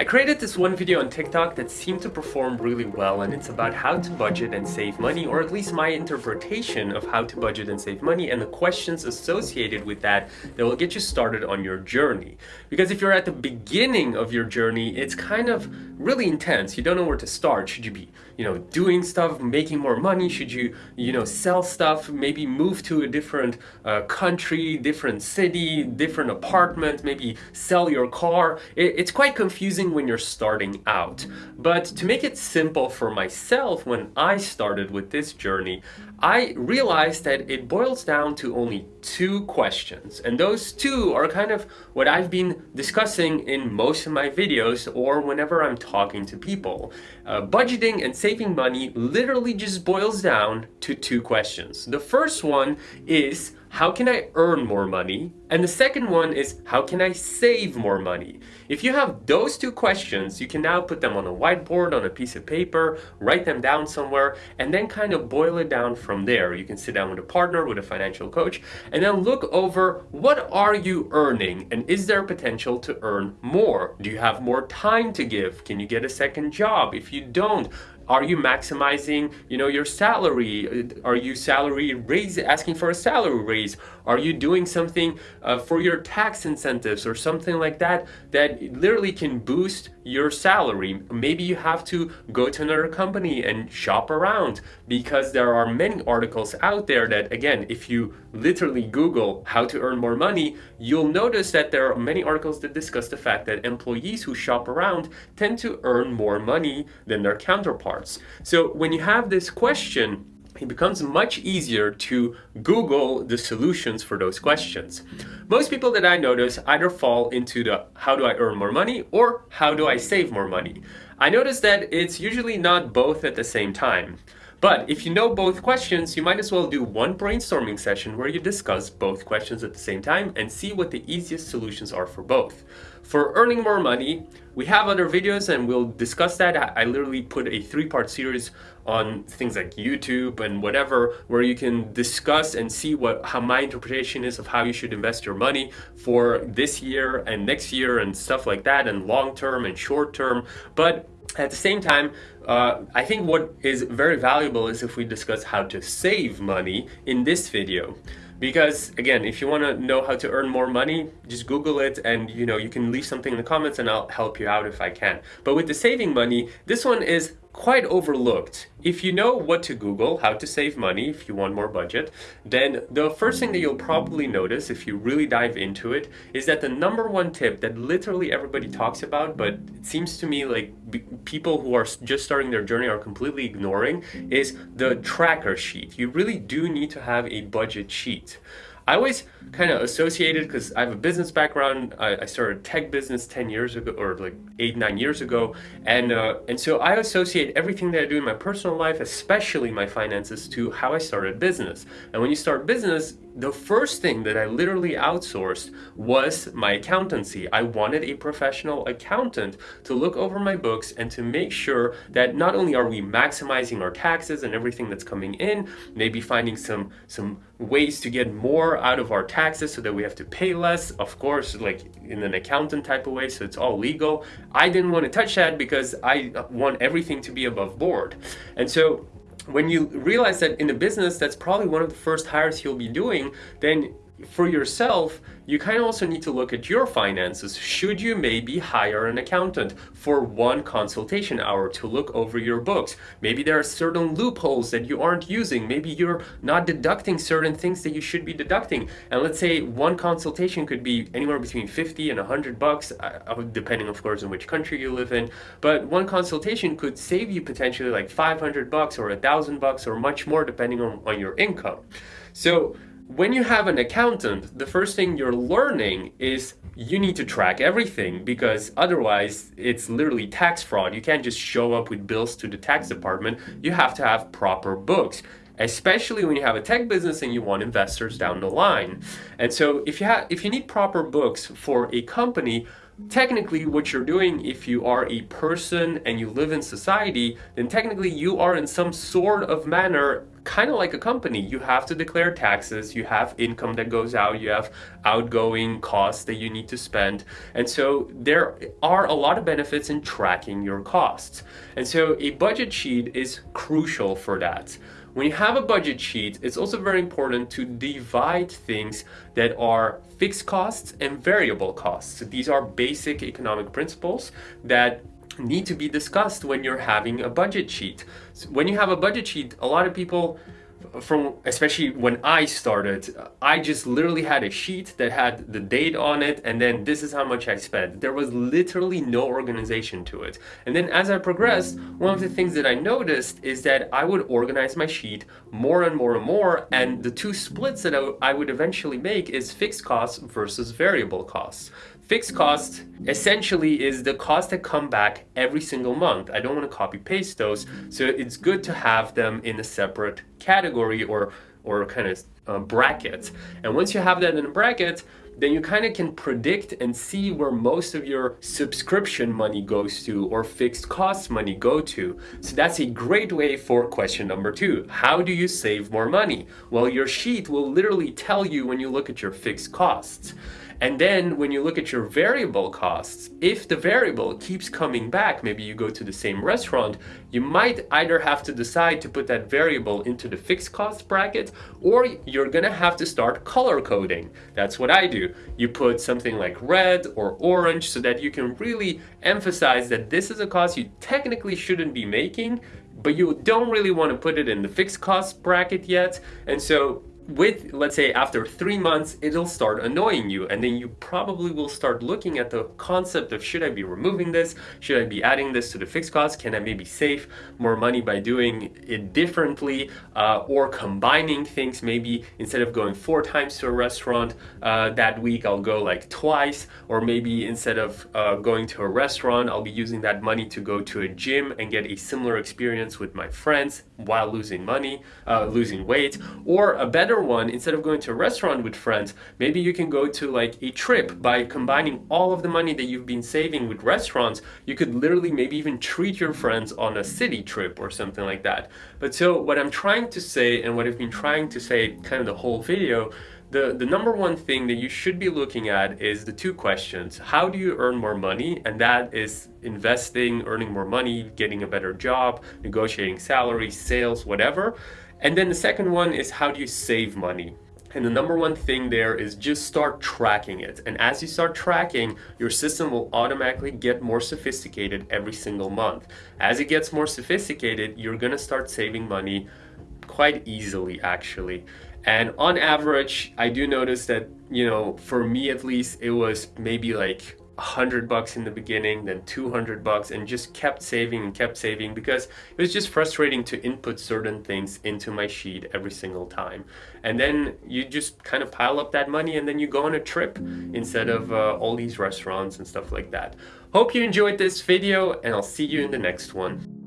I created this one video on TikTok that seemed to perform really well and it's about how to budget and save money or at least my interpretation of how to budget and save money and the questions associated with that that will get you started on your journey. Because if you're at the beginning of your journey, it's kind of really intense. You don't know where to start. Should you be, you know, doing stuff, making more money? Should you, you know, sell stuff, maybe move to a different uh, country, different city, different apartment, maybe sell your car? It, it's quite confusing when you're starting out. But to make it simple for myself when I started with this journey, I realized that it boils down to only two questions. And those two are kind of what I've been discussing in most of my videos or whenever I'm talking to people. Uh, budgeting and saving money literally just boils down to two questions. The first one is how can I earn more money? And the second one is how can I save more money? If you have those two questions, you can now put them on a whiteboard, on a piece of paper, write them down somewhere, and then kind of boil it down from there. You can sit down with a partner, with a financial coach, and then look over what are you earning and is there potential to earn more? Do you have more time to give? Can you get a second job? If you don't, are you maximizing, you know, your salary? Are you salary raise, asking for a salary raise? Are you doing something uh, for your tax incentives or something like that that literally can boost your salary? Maybe you have to go to another company and shop around because there are many articles out there that, again, if you literally Google how to earn more money, you'll notice that there are many articles that discuss the fact that employees who shop around tend to earn more money than their counterparts. So when you have this question, it becomes much easier to Google the solutions for those questions. Most people that I notice either fall into the how do I earn more money or how do I save more money. I notice that it's usually not both at the same time. But if you know both questions, you might as well do one brainstorming session where you discuss both questions at the same time and see what the easiest solutions are for both. For earning more money, we have other videos and we'll discuss that. I, literally put a three-part series on things like YouTube and whatever where you can discuss and see what how my interpretation is of how you should invest your money for this year and next year and stuff like that and long term and short term. But at the same time, uh, I think what is very valuable is if we discuss how to save money in this video. Because again, if you want to know how to earn more money, just Google it and you know, you can leave something in the comments and I'll help you out if I can. But with the saving money, this one is quite overlooked. If you know what to Google, how to save money if you want more budget, then the first thing that you'll probably notice if you really dive into it is that the number one tip that literally everybody talks about, but it seems to me like people who are just starting their journey are completely ignoring, is the tracker sheet. You really do need to have a budget sheet. I always kind of associated because I have a business background. I, I, started a tech business 10 years ago or like eight, nine years ago. And, uh, and so I associate everything that I do in my personal life, especially my finances to how I started business. And when you start business, the first thing that I literally outsourced was my accountancy. I wanted a professional accountant to look over my books and to make sure that not only are we maximizing our taxes and everything that's coming in, maybe finding some, some ways to get more out of our taxes so that we have to pay less, of course, like in an accountant type of way, so it's all legal. I didn't want to touch that because I want everything to be above board. And so when you realize that in a business that's probably one of the first hires you'll be doing, then for yourself, you kind of also need to look at your finances. Should you maybe hire an accountant for one consultation hour to look over your books? Maybe there are certain loopholes that you aren't using. Maybe you're not deducting certain things that you should be deducting. And let's say one consultation could be anywhere between 50 and 100 bucks, uh, uh, depending of course on which country you live in. But one consultation could save you potentially like 500 bucks or a thousand bucks or much more depending on, on your income. So when you have an accountant, the first thing you're learning is you need to track everything because otherwise it's literally tax fraud. You can't just show up with bills to the tax department. You have to have proper books especially when you have a tech business and you want investors down the line. And so if you have if you need proper books for a company, technically what you're doing if you are a person and you live in society, then technically you are in some sort of manner kind of like a company. You have to declare taxes, you have income that goes out, you have outgoing costs that you need to spend. And so there are a lot of benefits in tracking your costs. And so a budget sheet is crucial for that. When you have a budget sheet, it's also very important to divide things that are fixed costs and variable costs. These are basic economic principles that need to be discussed when you're having a budget sheet. So when you have a budget sheet, a lot of people from especially when I started, I just literally had a sheet that had the date on it and then this is how much I spent. There was literally no organization to it. And then as I progressed, one of the things that I noticed is that I would organize my sheet more and more and more and the two splits that I would eventually make is fixed costs versus variable costs. Fixed cost essentially is the cost that come back every single month. I don't want to copy paste those, so it's good to have them in a separate category or or kind of uh, bracket. And once you have that in a bracket, then you kind of can predict and see where most of your subscription money goes to or fixed cost money go to. So that's a great way for question number two. How do you save more money? Well, your sheet will literally tell you when you look at your fixed costs. And then when you look at your variable costs, if the variable keeps coming back, maybe you go to the same restaurant, you might either have to decide to put that variable into the fixed cost bracket or you're gonna have to start color coding. That's what I do. You put something like red or orange so that you can really emphasize that this is a cost you technically shouldn't be making, but you don't really want to put it in the fixed cost bracket yet. And so with, let's say after three months, it'll start annoying you. And then you probably will start looking at the concept of should I be removing this? Should I be adding this to the fixed cost? Can I maybe save more money by doing it differently uh, or combining things? Maybe instead of going four times to a restaurant uh, that week, I'll go like twice. Or maybe instead of uh, going to a restaurant, I'll be using that money to go to a gym and get a similar experience with my friends while losing money, uh, losing weight. Or a better one, instead of going to a restaurant with friends, maybe you can go to like a trip by combining all of the money that you've been saving with restaurants. You could literally maybe even treat your friends on a city trip or something like that. But so what I'm trying to say and what I've been trying to say kind of the whole video the, the number one thing that you should be looking at is the two questions. How do you earn more money? And that is investing, earning more money, getting a better job, negotiating salaries, sales, whatever. And then the second one is how do you save money? And the number one thing there is just start tracking it. And as you start tracking, your system will automatically get more sophisticated every single month. As it gets more sophisticated, you're gonna start saving money quite easily actually. And on average, I do notice that, you know, for me at least, it was maybe like 100 bucks in the beginning, then 200 bucks, and just kept saving and kept saving because it was just frustrating to input certain things into my sheet every single time. And then you just kind of pile up that money and then you go on a trip instead of uh, all these restaurants and stuff like that. Hope you enjoyed this video and I'll see you in the next one.